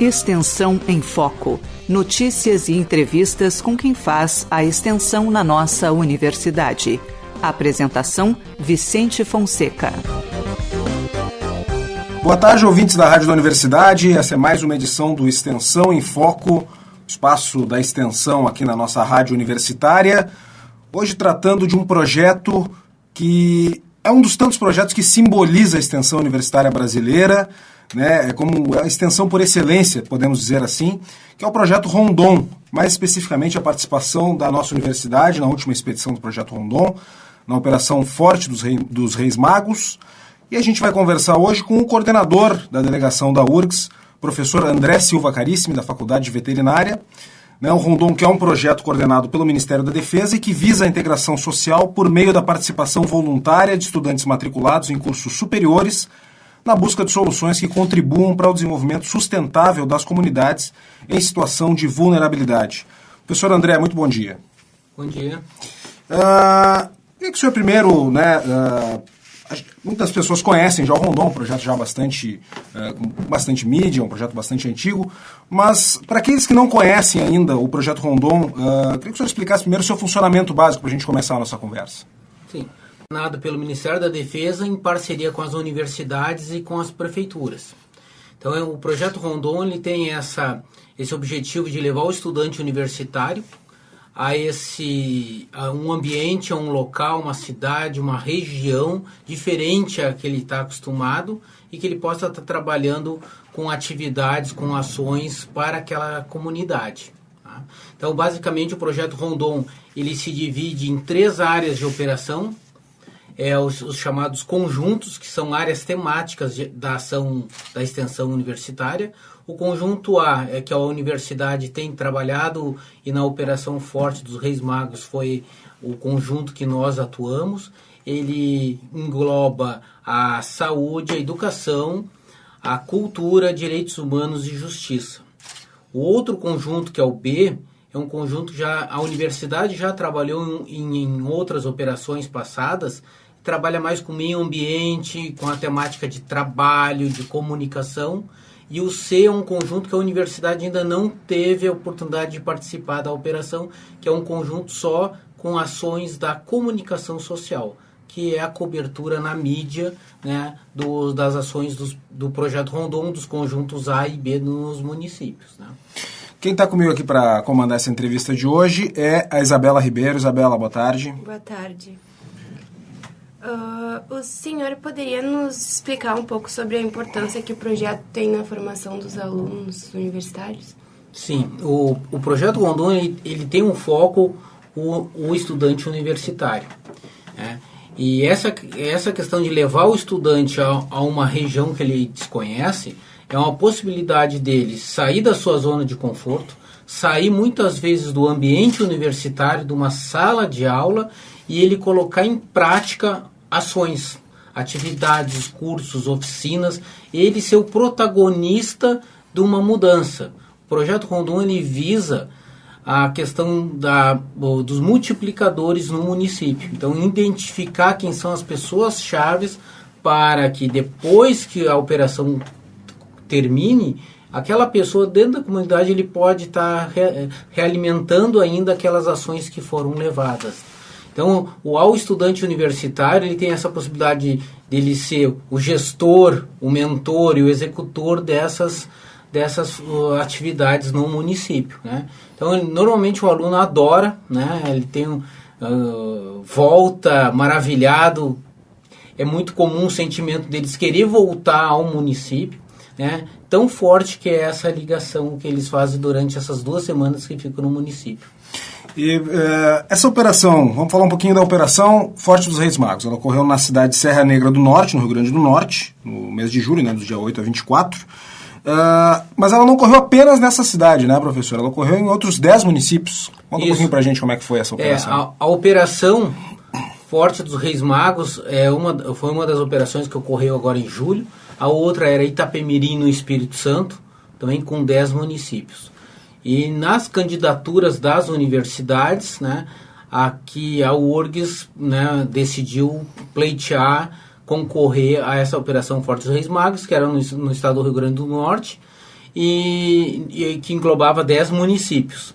Extensão em Foco. Notícias e entrevistas com quem faz a extensão na nossa universidade. Apresentação: Vicente Fonseca. Boa tarde, ouvintes da Rádio da Universidade. Essa é mais uma edição do Extensão em Foco, espaço da extensão aqui na nossa rádio universitária. Hoje tratando de um projeto que é um dos tantos projetos que simboliza a extensão universitária brasileira, né, é como a extensão por excelência, podemos dizer assim, que é o projeto Rondon, mais especificamente a participação da nossa universidade na última expedição do projeto Rondon, na Operação Forte dos, Rei, dos Reis Magos. E a gente vai conversar hoje com o coordenador da delegação da URGS, professor André Silva Carissimi, da Faculdade de Veterinária. Né, o Rondon, que é um projeto coordenado pelo Ministério da Defesa e que visa a integração social por meio da participação voluntária de estudantes matriculados em cursos superiores na busca de soluções que contribuam para o desenvolvimento sustentável das comunidades em situação de vulnerabilidade. Professor André, muito bom dia. Bom dia. Uh, queria que o senhor primeiro, né, uh, muitas pessoas conhecem já o Rondon, um projeto já bastante, uh, bastante mídia, um projeto bastante antigo, mas para aqueles que não conhecem ainda o projeto Rondon, uh, queria que o senhor explicasse primeiro o seu funcionamento básico para a gente começar a nossa conversa. Sim pelo Ministério da Defesa em parceria com as universidades e com as prefeituras. Então, é, o projeto Rondon ele tem essa, esse objetivo de levar o estudante universitário a esse a um ambiente, a um local, uma cidade, uma região diferente a que ele está acostumado e que ele possa estar tá trabalhando com atividades, com ações para aquela comunidade. Tá? Então, basicamente, o projeto Rondon ele se divide em três áreas de operação é, os, os, chamados conjuntos, que são áreas temáticas de, da ação da extensão universitária. O conjunto A é que a universidade tem trabalhado e na Operação Forte dos Reis Magos foi o conjunto que nós atuamos. Ele engloba a saúde, a educação, a cultura, direitos humanos e justiça. O outro conjunto, que é o B, é um conjunto já a universidade já trabalhou em, em outras operações passadas trabalha mais com meio ambiente, com a temática de trabalho, de comunicação. E o C é um conjunto que a universidade ainda não teve a oportunidade de participar da operação, que é um conjunto só com ações da comunicação social, que é a cobertura na mídia né, do, das ações dos, do projeto Rondon, dos conjuntos A e B nos municípios. Né. Quem está comigo aqui para comandar essa entrevista de hoje é a Isabela Ribeiro. Isabela, boa tarde. Boa tarde. Uh, o senhor poderia nos explicar um pouco sobre a importância que o projeto tem na formação dos alunos universitários? Sim, o, o projeto Rondon ele, ele tem um foco o, o estudante universitário. Né? E essa, essa questão de levar o estudante a, a uma região que ele desconhece é uma possibilidade dele sair da sua zona de conforto, sair muitas vezes do ambiente universitário, de uma sala de aula e ele colocar em prática ações, atividades, cursos, oficinas, ele ser o protagonista de uma mudança. O projeto Rondon ele visa a questão da, dos multiplicadores no município. Então, identificar quem são as pessoas chaves para que depois que a operação termine, aquela pessoa dentro da comunidade ele pode estar re, realimentando ainda aquelas ações que foram levadas. Então, o ao estudante universitário ele tem essa possibilidade de ele ser o gestor, o mentor e o executor dessas dessas atividades no município, né? Então, ele, normalmente o aluno adora, né? Ele tem uh, volta maravilhado. É muito comum o sentimento deles querer voltar ao município, né? Tão forte que é essa ligação que eles fazem durante essas duas semanas que ficam no município. E uh, essa operação, vamos falar um pouquinho da operação Forte dos Reis Magos. Ela ocorreu na cidade de Serra Negra do Norte, no Rio Grande do Norte, no mês de julho, né, do dia 8 a 24. Uh, eh, mas ela não ocorreu apenas nessa cidade, né, professor? Ela ocorreu em outros 10 municípios. Conta Isso. um pouquinho pra gente como é que foi essa operação. É, a, a, operação Forte dos Reis Magos é uma, foi uma das operações que ocorreu agora em julho. A outra era Itapemirim, no Espírito Santo, também com 10 municípios. E nas candidaturas das universidades, né, aqui a URGS né, decidiu pleitear, concorrer a essa Operação Fortes Reis Magos, que era no, no, estado do Rio Grande do Norte, e, e que englobava 10 municípios.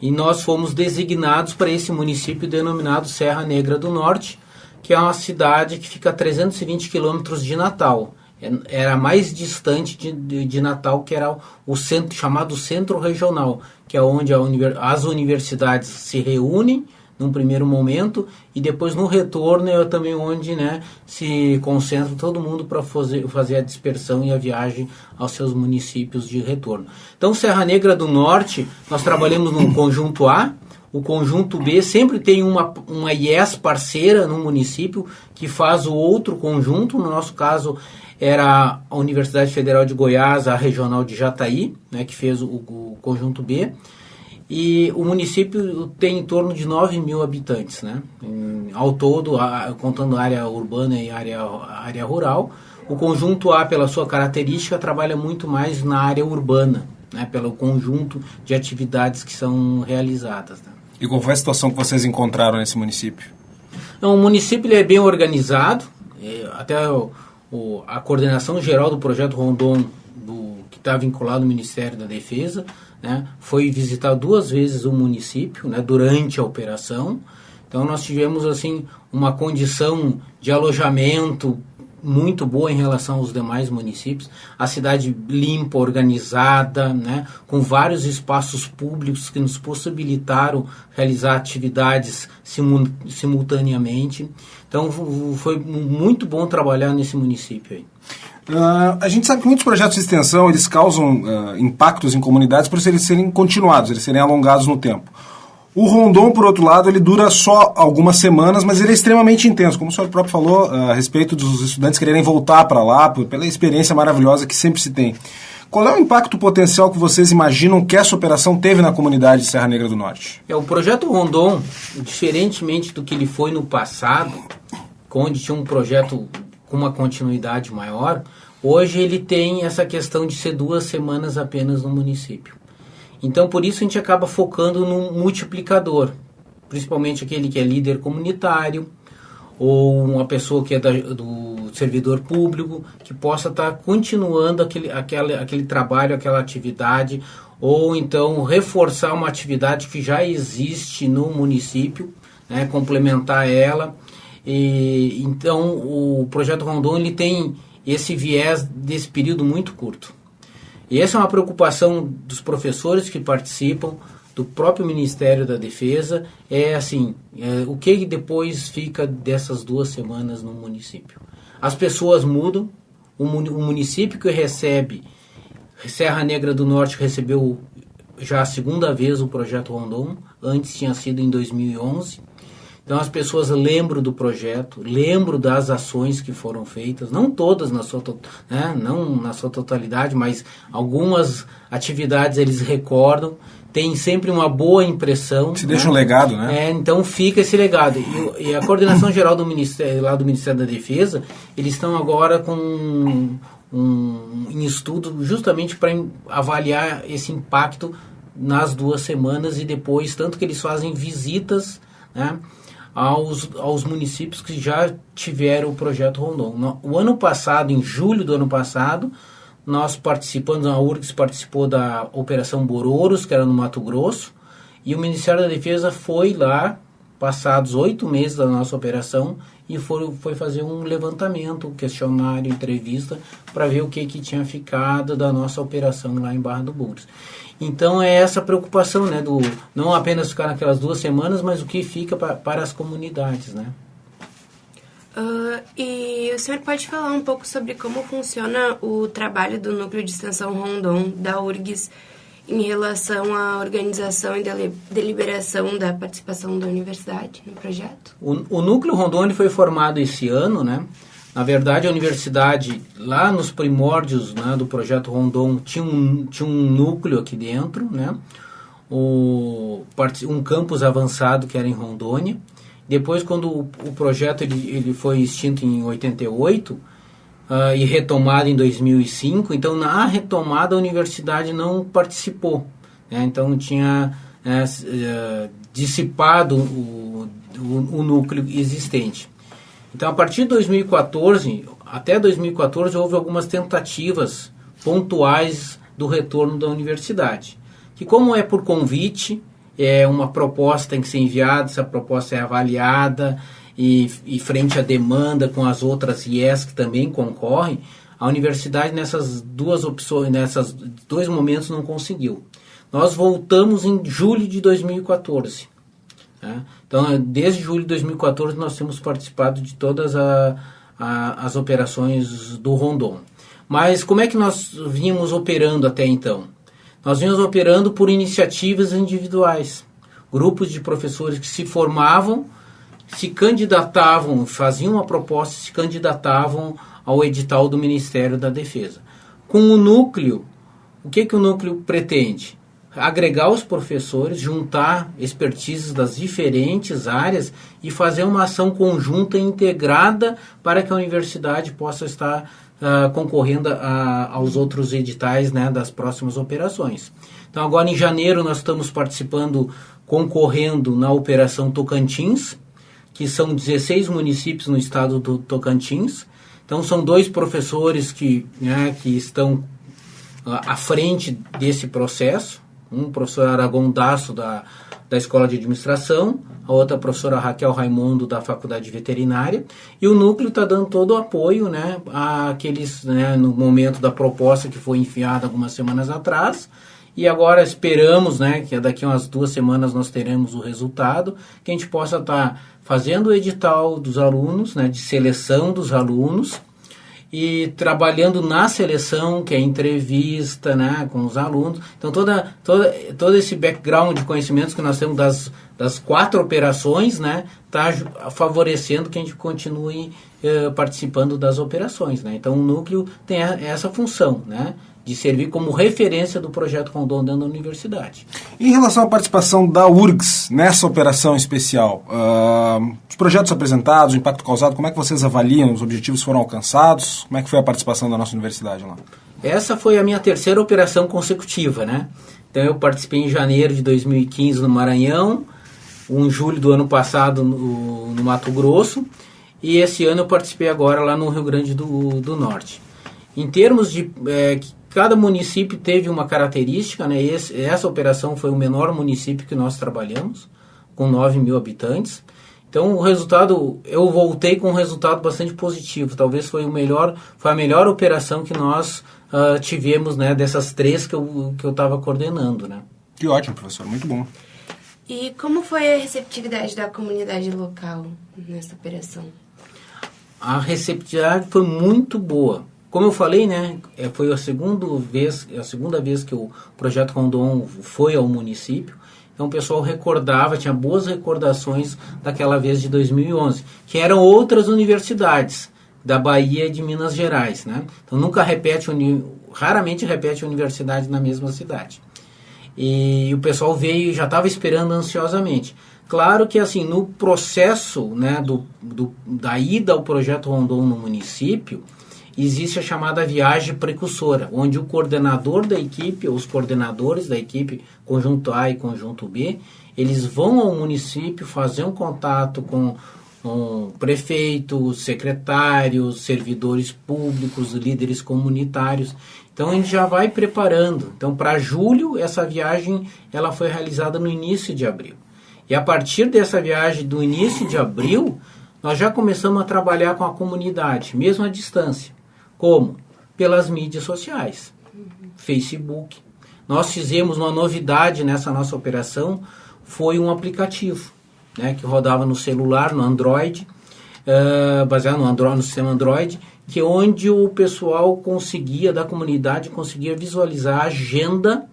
E nós fomos designados para esse município denominado Serra Negra do Norte, que é uma cidade que fica a 320 quilômetros de Natal. Era mais distante de, de, de, Natal, que era o centro chamado Centro Regional, que é onde univers, as universidades se reúnem num primeiro momento e depois no retorno é também onde né, se concentra todo mundo para fazer, fazer a dispersão e a viagem aos seus municípios de retorno. Então, Serra Negra do Norte, nós trabalhamos no conjunto A, o conjunto B sempre tem uma, uma IES parceira no município que faz o outro conjunto, no nosso caso era a Universidade Federal de Goiás, a regional de Jataí, né, que fez o, o conjunto B e o município tem em torno de 9 mil habitantes, né? Em, ao todo, a, contando área urbana e área, área rural. O conjunto A, pela sua característica, trabalha muito mais na área urbana, né? pelo conjunto de atividades que são realizadas. Né? E qual foi a situação que vocês encontraram nesse município? Então, o município é bem organizado, até o, o, a coordenação geral do projeto Rondon, do, que está vinculado ao Ministério da Defesa, né, foi visitar duas vezes o município né, durante a operação. Então nós tivemos assim uma condição de alojamento muito boa em relação aos demais municípios. A cidade limpa, organizada, né, com vários espaços públicos que nos possibilitaram realizar atividades simultaneamente. Então foi muito bom trabalhar nesse município aí. Uh, a gente sabe que muitos projetos de extensão eles causam uh, impactos em comunidades por eles serem continuados, eles serem alongados no tempo. O Rondon, por outro lado, ele dura só algumas semanas, mas ele é extremamente intenso, como o senhor próprio falou, uh, a respeito dos estudantes quererem voltar para lá, pela experiência maravilhosa que sempre se tem. Qual é o impacto potencial que vocês imaginam que essa operação teve na comunidade de Serra Negra do Norte? É, o projeto Rondon, diferentemente do que ele foi no passado, onde tinha um projeto com uma continuidade maior, hoje ele tem essa questão de ser duas semanas apenas no município. Então, por isso a gente acaba focando no multiplicador, principalmente aquele que é líder comunitário ou uma pessoa que é da, do servidor público que possa estar tá continuando aquele, aquele, aquele trabalho, aquela atividade, ou então reforçar uma atividade que já existe no município, né, complementar ela e, então, o projeto Rondon ele tem esse viés desse período muito curto. E essa é uma preocupação dos professores que participam, do próprio Ministério da Defesa, é assim, é, o que depois fica dessas duas semanas no município? As pessoas mudam, o, município que recebe, Serra Negra do Norte recebeu já a segunda vez o projeto Rondon, antes tinha sido em 2011, então as pessoas lembram do projeto, lembram das ações que foram feitas, não todas na sua, né, não na sua totalidade, mas algumas atividades eles recordam, tem sempre uma boa impressão. Se né? deixa um legado, né? É, então fica esse legado. E, e, a coordenação geral do Ministério, lá do Ministério da Defesa, eles estão agora com um, em estudo justamente para avaliar esse impacto nas duas semanas e depois, tanto que eles fazem visitas, né? Aos, aos municípios que já tiveram o projeto Rondon. O ano passado, em julho do ano passado, nós participamos, a URGS participou da Operação Bororos, que era no Mato Grosso, e o Ministério da Defesa foi lá, passados oito meses da nossa operação, e foi, foi fazer um levantamento, questionário, entrevista, para ver o que, que tinha ficado da nossa operação lá em Barra do Bugres. Então é essa preocupação, né, do não apenas ficar naquelas duas semanas, mas o que fica pra, para as comunidades, né? Uh, e o senhor pode falar um pouco sobre como funciona o trabalho do Núcleo de Extensão Rondon, da URGS, em relação à organização e deliberação da participação da universidade no projeto? O, o Núcleo Rondon foi formado esse ano, né? Na verdade, a universidade, lá nos primórdios né, do projeto Rondon, tinha um, tinha um núcleo aqui dentro, né? O, um campus avançado que era em Rondônia. Depois, quando o, o projeto ele, ele foi extinto em 88 uh, e retomado em 2005, então na retomada a universidade não participou. Né? Então tinha né, dissipado o, o, o núcleo existente. Então, a partir de 2014, até 2014, houve algumas tentativas pontuais do retorno da universidade. Que como é por convite, é uma proposta tem que ser enviada, essa proposta é avaliada e, e frente à demanda com as outras IES que também concorrem, a universidade nessas duas opções, nessas dois momentos não conseguiu. Nós voltamos em julho de 2014. Né? Então, desde julho de 2014 nós temos participado de todas a, a, as operações do Rondon. Mas como é que nós vínhamos operando até então? Nós vínhamos operando por iniciativas individuais. Grupos de professores que se formavam, se candidatavam, faziam uma proposta, se candidatavam ao edital do Ministério da Defesa. Com o núcleo, o que, que o núcleo pretende? Agregar os professores, juntar expertises das diferentes áreas e fazer uma ação conjunta e integrada para que a universidade possa estar uh, concorrendo a, aos outros editais né, das próximas operações. Então, agora em janeiro, nós estamos participando, concorrendo na Operação Tocantins, que são 16 municípios no estado do Tocantins. Então, são dois professores que, né, que estão uh, à frente desse processo. Um professor Aragon Daço, da, da Escola de Administração, a outra professora Raquel Raimundo da Faculdade Veterinária, e o núcleo está dando todo o apoio né, àqueles, né, no momento da proposta que foi enviada algumas semanas atrás, e agora esperamos né, que daqui umas duas semanas nós teremos o resultado, que a gente possa estar tá fazendo o edital dos alunos, né, de seleção dos alunos, e trabalhando na seleção, que é entrevista né, com os alunos. Então, toda, toda, todo esse background de conhecimentos que nós temos das, das quatro operações está né, tá favorecendo que a gente continue eh, participando das operações. Né? Então, o núcleo tem a, essa função. Né? De servir como referência do projeto Rondon dentro da universidade. Em relação à participação da URGS nessa operação especial, uh, os projetos apresentados, o impacto causado, como é que vocês avaliam? Os objetivos foram alcançados? Como é que foi a participação da nossa universidade lá? Essa foi a minha terceira operação consecutiva, né? Então eu participei em janeiro de 2015 no Maranhão, em julho do ano passado no, no Mato Grosso e esse ano eu participei agora lá no Rio Grande do, do Norte. Em termos de é, Cada município teve uma característica, né? Esse, essa operação foi o menor município que nós trabalhamos, com 9 mil habitantes. Então o resultado, eu voltei com um resultado bastante positivo. Talvez foi o melhor, foi a melhor operação que nós uh, tivemos, né? Dessas três que eu que eu estava coordenando, né? Que ótimo, professor, muito bom. E como foi a receptividade da comunidade local nessa operação? A receptividade foi muito boa. Como eu falei, né, é, foi a segunda vez, a segunda vez que o projeto Rondon foi ao município. Então o pessoal recordava, tinha boas recordações daquela vez de 2011, que eram outras universidades da Bahia e de Minas Gerais, né? Então nunca repete, raramente repete universidade na mesma cidade. E o pessoal veio e já estava esperando ansiosamente. Claro que assim, no processo né, do, do, da ida ao projeto Rondon no município, existe a chamada viagem precursora, onde o coordenador da equipe, os coordenadores da equipe, conjunto A e conjunto B, eles vão ao município fazer um contato com um prefeitos, secretários, servidores públicos, líderes comunitários. Então a gente já vai preparando. Então para julho essa viagem ela foi realizada no início de abril. E a partir dessa viagem do início de abril, nós já começamos a trabalhar com a comunidade, mesmo à distância. Como? Pelas mídias sociais. Facebook. Nós fizemos uma novidade nessa nossa operação, foi um aplicativo, né, que rodava no celular, no Android, uh, baseado no, Android, no sistema Android, que é onde o pessoal conseguia, da comunidade, conseguia visualizar a agenda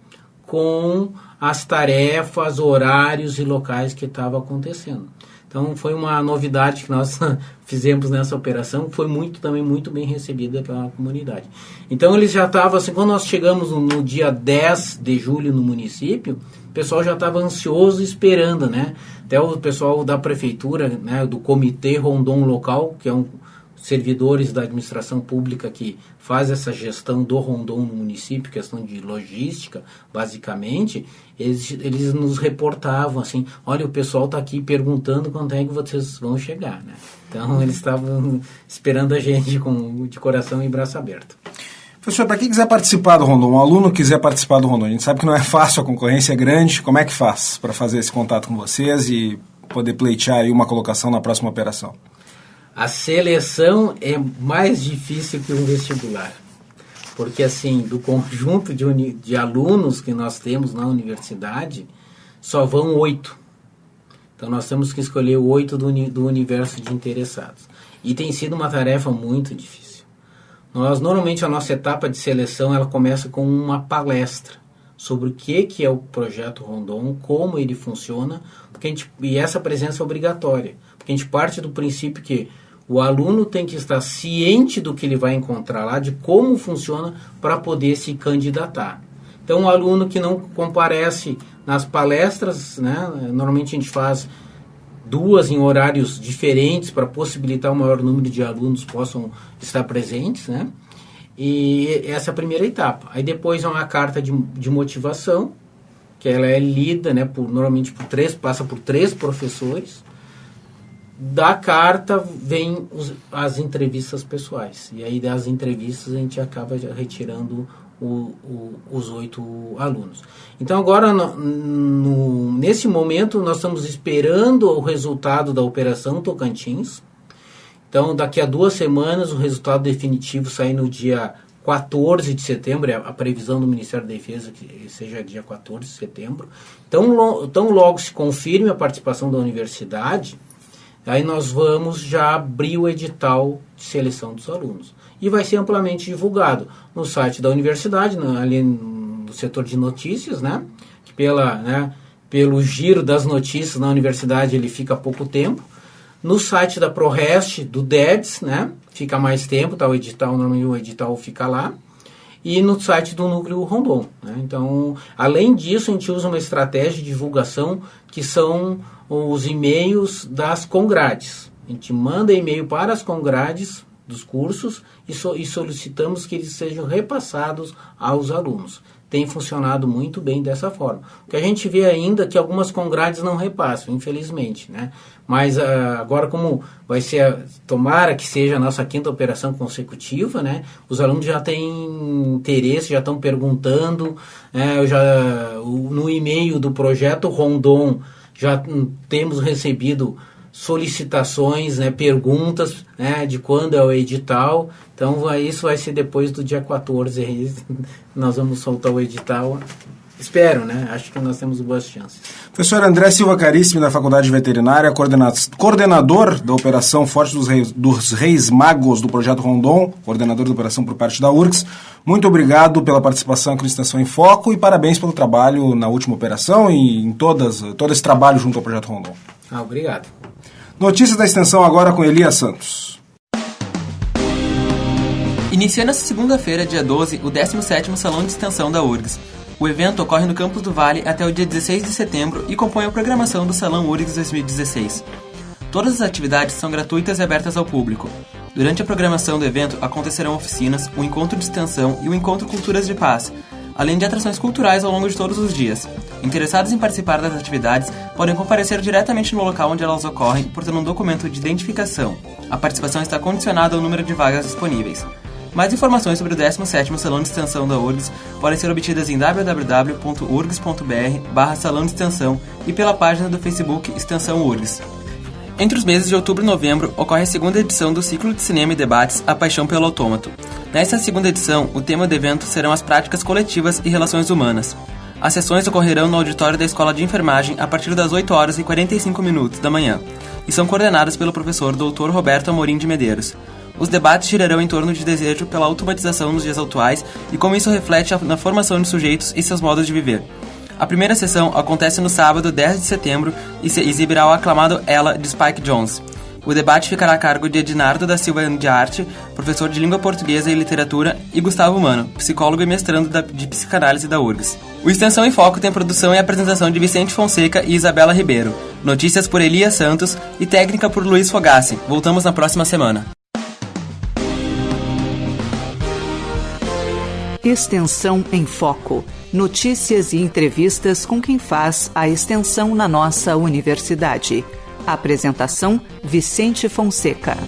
com as tarefas, horários e locais que estava acontecendo. Então foi uma novidade que nós fizemos nessa operação, foi muito também muito bem recebida pela comunidade. Então eles já estavam assim, quando nós chegamos no, no, dia 10 de julho no município, o pessoal já estava ansioso esperando, né? Até o pessoal da prefeitura, né, do comitê Rondon local, que é um servidores da administração pública que faz essa gestão do Rondon no município, questão de logística, basicamente, eles, eles nos reportavam assim, olha, o pessoal está aqui perguntando quando é que vocês vão chegar, né? Então, eles estavam esperando a gente com, de coração e braço aberto. Professor, para quem quiser participar do Rondon, um aluno quiser participar do Rondon, a gente sabe que não é fácil, a concorrência é grande. Como é que faz para fazer esse contato com vocês e poder pleitear aí uma colocação na próxima operação? A seleção é mais difícil que um vestibular. Porque, assim, do conjunto de, de alunos que nós temos na universidade, só vão oito. Então, nós temos que escolher oito do, do universo de interessados. E tem sido uma tarefa muito difícil. Nós normalmente a nossa etapa de seleção ela começa com uma palestra sobre o que que é o projeto Rondon, como ele funciona, porque gente, e essa presença é obrigatória, porque a gente parte do princípio que o aluno tem que estar ciente do que ele vai encontrar lá, de como funciona para poder se candidatar. Então, o aluno que não comparece nas palestras, né, normalmente a gente faz duas em horários diferentes para possibilitar o maior número de alunos possam estar presentes, né? E essa é a primeira etapa. Aí depois é uma carta de, de motivação, que ela é lida, né, por, normalmente por três, passa por três professores. Da carta vem os, as entrevistas pessoais. E aí das entrevistas a gente acaba retirando o, o, os oito alunos. Então agora, no, no, nesse momento, nós estamos esperando o resultado da Operação Tocantins. Então, daqui a duas semanas, o resultado definitivo sai no dia 14 de setembro, é a previsão do Ministério da Defesa que seja dia 14 de setembro. Então, tão logo se confirme a participação da universidade, aí nós vamos já abrir o edital de seleção dos alunos e vai ser amplamente divulgado no site da universidade, ali no setor de notícias, né? Que pela, né, pelo giro das notícias na universidade ele fica pouco tempo. No site da ProRest, do DEDS, né? Fica mais tempo, tá? O edital, normalmente o edital fica lá. E no site do Núcleo Rondon. Né? Então, além disso, a gente usa uma estratégia de divulgação que são os e-mails das congrades. A gente manda e-mail para as congrades dos cursos e, so, e solicitamos que eles sejam repassados aos alunos. Tem funcionado muito bem dessa forma. O que a gente vê ainda é que algumas congrades não repassam, infelizmente, né? Mas uh, agora como vai ser, tomara que seja a nossa quinta operação consecutiva, né? Os alunos já têm interesse, já estão perguntando, né? Eu já, no e-mail do projeto Rondon já hum, temos recebido solicitações, né, perguntas né, de quando é o edital. Então, isso vai ser depois do dia 14. Nós vamos soltar o edital. Espero, né? Acho que nós temos boas chances. Professor André Silva Caríssimo, da Faculdade Veterinária, coordenador da Operação Forte dos Reis, dos Reis Magos do Projeto Rondon, coordenador da operação por parte da URGS. Muito obrigado pela participação aqui no Extensão em Foco e parabéns pelo trabalho na última operação e em todas, todo esse trabalho junto ao Projeto Rondon. Ah, obrigado. Notícias da extensão agora com Elias Santos. Inicia nesta segunda-feira, dia 12, o 17º Salão de Extensão da URGS. O evento ocorre no Campus do Vale até o dia 16 de setembro e compõe a programação do Salão URGS 2016. Todas as atividades são gratuitas e abertas ao público. Durante a programação do evento acontecerão oficinas, um encontro de extensão e o um encontro Culturas de Paz, além de atrações culturais ao longo de todos os dias. Interessados em participar das atividades podem comparecer diretamente no local onde elas ocorrem, portando um documento de identificação. A participação está condicionada ao número de vagas disponíveis. Mais informações sobre o 17º Salão de Extensão da URGS podem ser obtidas em www.urgs.br barra Salão de Extensão e pela página do Facebook Extensão URGS. Entre os meses de outubro e novembro ocorre a segunda edição do ciclo de cinema e debates A Paixão pelo Autômato. Nesta segunda edição, o tema do evento serão as práticas coletivas e relações humanas. As sessões ocorrerão no auditório da Escola de Enfermagem a partir das 8 horas e 45 minutos da manhã e são coordenadas pelo professor Dr. Roberto Amorim de Medeiros. Os debates girarão em torno de desejo pela automatização nos dias atuais e como isso reflete na formação de sujeitos e seus modos de viver. A primeira sessão acontece no sábado, 10 de setembro, e se exibirá o aclamado Ela de Spike Jones. O debate ficará a cargo de Ednardo da Silva de Arte, professor de língua portuguesa e literatura, e Gustavo Mano, psicólogo e mestrando de psicanálise da URGS. O Extensão em Foco tem produção e apresentação de Vicente Fonseca e Isabela Ribeiro, notícias por Elias Santos e técnica por Luiz Fogassi. Voltamos na próxima semana. Extensão em Foco. Notícias e entrevistas com quem faz a extensão na nossa universidade. Apresentação: Vicente Fonseca.